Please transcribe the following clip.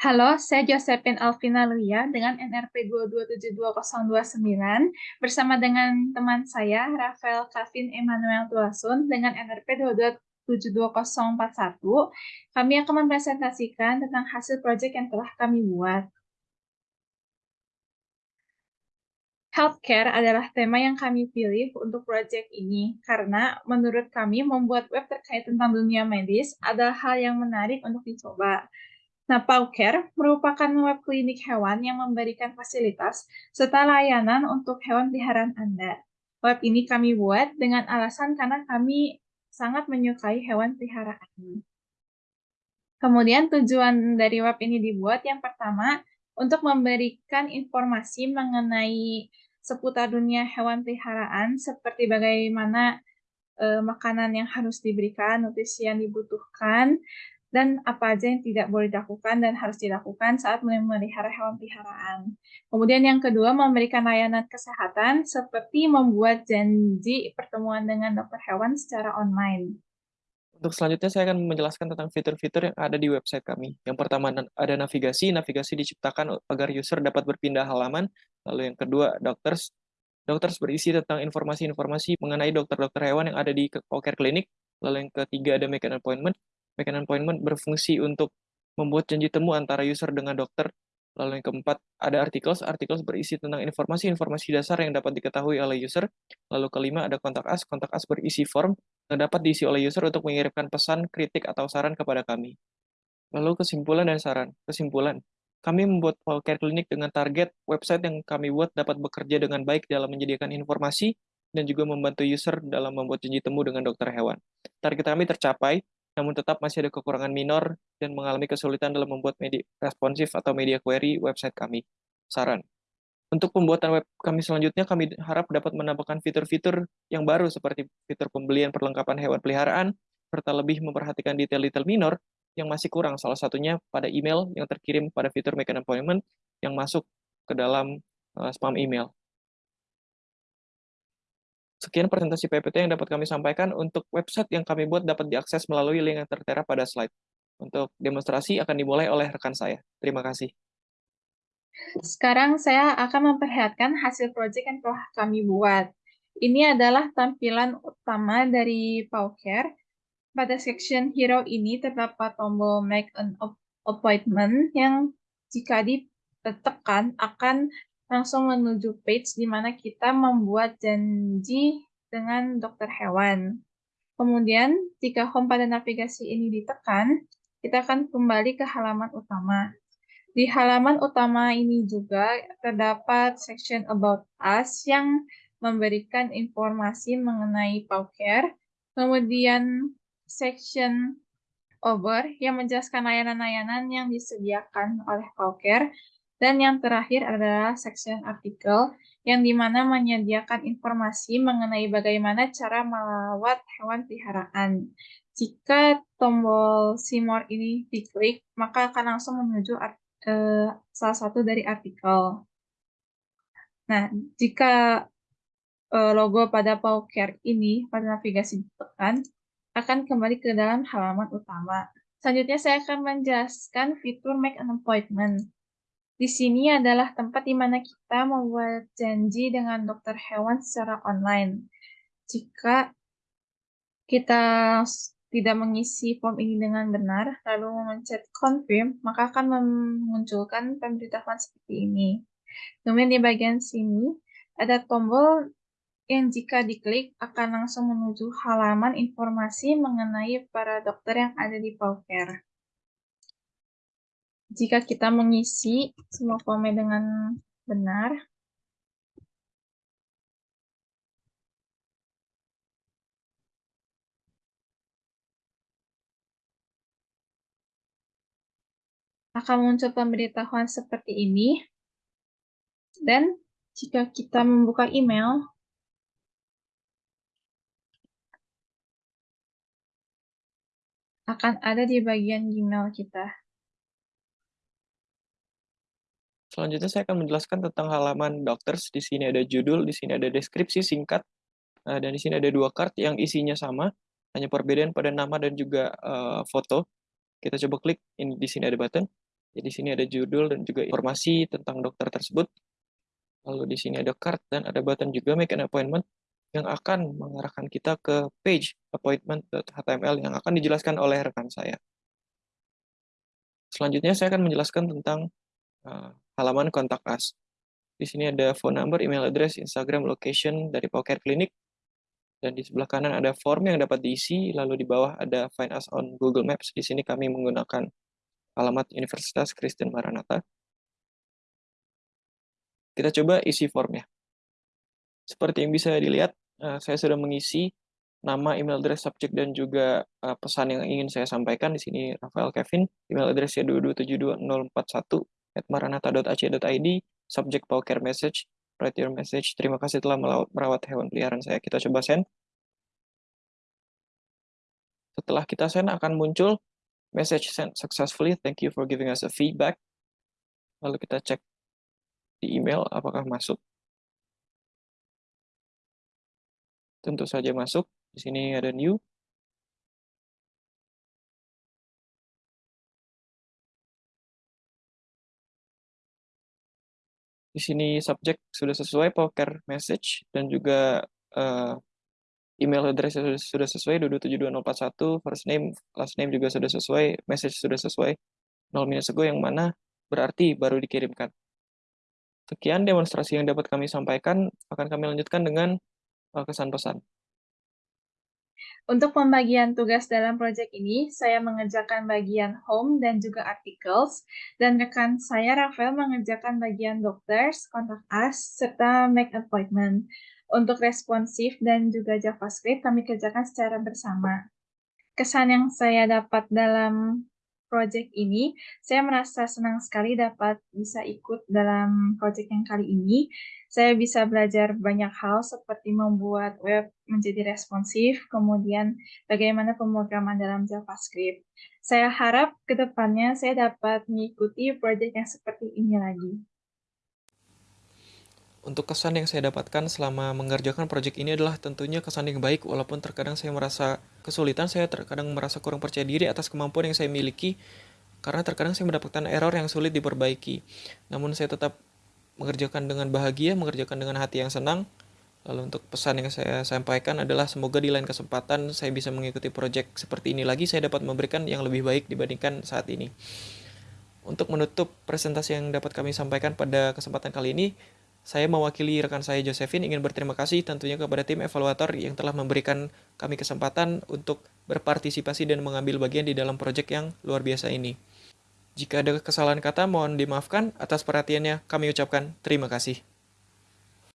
Halo, saya Josephine Alvina Luya dengan NRP 2272029 bersama dengan teman saya Rafael Kavin Emmanuel Tuasun dengan NRP 2272041. Kami akan mempresentasikan tentang hasil proyek yang telah kami buat. Healthcare adalah tema yang kami pilih untuk proyek ini karena menurut kami membuat web terkait tentang dunia medis adalah hal yang menarik untuk dicoba. Nah, Pauker merupakan web klinik hewan yang memberikan fasilitas serta layanan untuk hewan peliharaan Anda. Web ini kami buat dengan alasan karena kami sangat menyukai hewan peliharaan. Kemudian tujuan dari web ini dibuat yang pertama untuk memberikan informasi mengenai seputar dunia hewan peliharaan seperti bagaimana e, makanan yang harus diberikan, nutrisi yang dibutuhkan, dan apa aja yang tidak boleh dilakukan dan harus dilakukan saat memelihara hewan peliharaan. Kemudian yang kedua, memberikan layanan kesehatan seperti membuat janji pertemuan dengan dokter hewan secara online. Untuk selanjutnya saya akan menjelaskan tentang fitur-fitur yang ada di website kami. Yang pertama ada navigasi, navigasi diciptakan agar user dapat berpindah halaman. Lalu yang kedua, doctors. Doctors berisi tentang informasi-informasi mengenai dokter-dokter hewan yang ada di Care Clinic. Lalu yang ketiga ada make an appointment. Make appointment berfungsi untuk membuat janji temu antara user dengan dokter. Lalu yang keempat, ada. Articles berisi tentang informasi-informasi dasar yang dapat diketahui oleh user. Lalu kelima, ada kontak us. Kontak us berisi form yang dapat diisi oleh user untuk mengirimkan pesan, kritik, atau saran kepada kami. Lalu kesimpulan dan saran. Kesimpulan, kami membuat Care Clinic dengan target website yang kami buat dapat bekerja dengan baik dalam menyediakan informasi dan juga membantu user dalam membuat janji temu dengan dokter hewan. Target kami tercapai, namun tetap masih ada kekurangan minor dan mengalami kesulitan dalam membuat media responsif atau media query website kami. Saran, untuk pembuatan web kami selanjutnya, kami harap dapat menambahkan fitur-fitur yang baru seperti fitur pembelian perlengkapan hewan peliharaan, serta lebih memperhatikan detail-detail minor yang masih kurang, salah satunya pada email yang terkirim pada fitur Make an Appointment yang masuk ke dalam uh, spam email. Sekian presentasi PPT yang dapat kami sampaikan. Untuk website yang kami buat dapat diakses melalui link yang tertera pada slide. Untuk demonstrasi akan dimulai oleh rekan saya. Terima kasih. Sekarang saya akan memperlihatkan hasil proyek yang telah kami buat. Ini adalah tampilan utama dari Powcare. Pada section Hero ini terdapat tombol Make an Appointment yang jika ditekan akan langsung menuju page di mana kita membuat janji dengan dokter hewan. Kemudian, jika home pada navigasi ini ditekan, kita akan kembali ke halaman utama. Di halaman utama ini juga terdapat section About Us yang memberikan informasi mengenai Powcare, kemudian section Over yang menjelaskan layanan-layanan yang disediakan oleh Powcare, dan yang terakhir adalah section artikel yang di mana menyediakan informasi mengenai bagaimana cara melawat hewan peliharaan. Jika tombol See More ini diklik, maka akan langsung menuju artikel eh, salah satu dari artikel. Nah, jika eh, logo pada Powcare ini pada navigasi ditekan, akan kembali ke dalam halaman utama. Selanjutnya saya akan menjelaskan fitur Make an Appointment. Di sini adalah tempat di mana kita membuat janji dengan dokter hewan secara online. Jika kita tidak mengisi form ini dengan benar, lalu mencet confirm, maka akan memunculkan pemberitahuan seperti ini. Kemudian di bagian sini ada tombol yang jika diklik akan langsung menuju halaman informasi mengenai para dokter yang ada di Powcare. Jika kita mengisi semua formnya dengan benar, akan muncul pemberitahuan seperti ini. Dan jika kita membuka email, akan ada di bagian Gmail kita. Selanjutnya saya akan menjelaskan tentang halaman Doctors. Di sini ada judul, di sini ada deskripsi singkat, eh, dan di sini ada dua kart yang isinya sama, hanya perbedaan pada nama dan juga uh, foto. Kita coba klik, ini di sini ada button. Jadi di sini ada judul dan juga informasi tentang dokter tersebut. Lalu di sini ada card dan ada button juga make an appointment yang akan mengarahkan kita ke page appointment.html yang akan dijelaskan oleh rekan saya. Selanjutnya saya akan menjelaskan tentang uh, halaman kontak us. Di sini ada phone number, email address, Instagram, location dari Poker Clinic. Dan di sebelah kanan ada form yang dapat diisi, lalu di bawah ada find us on Google Maps. Di sini kami menggunakan alamat Universitas Kristen Maranatha. Kita coba isi formnya. Seperti yang bisa dilihat, uh, saya sudah mengisi nama, email address, subjek, dan juga uh, pesan yang ingin saya sampaikan. Di sini Rafael Kevin, email addressnya 2272041 at maranata.ac.id, subjek poker message, write your message. Terima kasih telah merawat hewan peliharaan saya. Kita coba send. Setelah kita send akan muncul message sent successfully. Thank you for giving us a feedback. Lalu kita cek di email apakah masuk. Tentu saja masuk. Di sini ada new. Di sini subjek sudah sesuai poker message dan juga uh, email address sudah, sudah sesuai 2272041, first name, last name juga sudah sesuai, message sudah sesuai 0 minus ago yang mana berarti baru dikirimkan. Sekian demonstrasi yang dapat kami sampaikan, akan kami lanjutkan dengan uh, kesan pesan. Untuk pembagian tugas dalam proyek ini, saya mengerjakan bagian home dan juga articles, dan rekan saya Rafael mengerjakan bagian doctors, contact us, serta make appointment. Untuk responsif dan juga JavaScript, kami kerjakan secara bersama. Kesan yang saya dapat dalam project ini, saya merasa senang sekali dapat bisa ikut dalam project yang kali ini saya bisa belajar banyak hal seperti membuat web menjadi responsif, kemudian bagaimana pemrograman dalam JavaScript. Saya harap ke depannya saya dapat mengikuti proyek yang seperti ini lagi. Untuk kesan yang saya dapatkan selama mengerjakan proyek ini adalah tentunya kesan yang baik, walaupun terkadang saya merasa kesulitan, saya terkadang merasa kurang percaya diri atas kemampuan yang saya miliki, karena terkadang saya mendapatkan error yang sulit diperbaiki. Namun saya tetap mengerjakan dengan bahagia, mengerjakan dengan hati yang senang. Lalu untuk pesan yang saya sampaikan adalah semoga di lain kesempatan saya bisa mengikuti proyek seperti ini lagi, saya dapat memberikan yang lebih baik dibandingkan saat ini. Untuk menutup presentasi yang dapat kami sampaikan pada kesempatan kali ini, saya mewakili rekan saya Josephine ingin berterima kasih tentunya kepada tim evaluator yang telah memberikan kami kesempatan untuk berpartisipasi dan mengambil bagian di dalam proyek yang luar biasa ini. Jika ada kesalahan kata, mohon dimaafkan. Atas perhatiannya, kami ucapkan terima kasih.